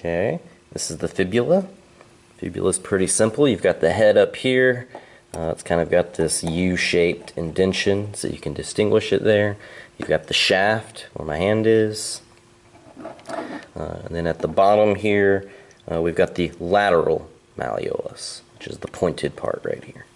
Okay, this is the fibula. Fibula is pretty simple. You've got the head up here. Uh, it's kind of got this U-shaped indention, so you can distinguish it there. You've got the shaft, where my hand is. Uh, and then at the bottom here, uh, we've got the lateral malleolus, which is the pointed part right here.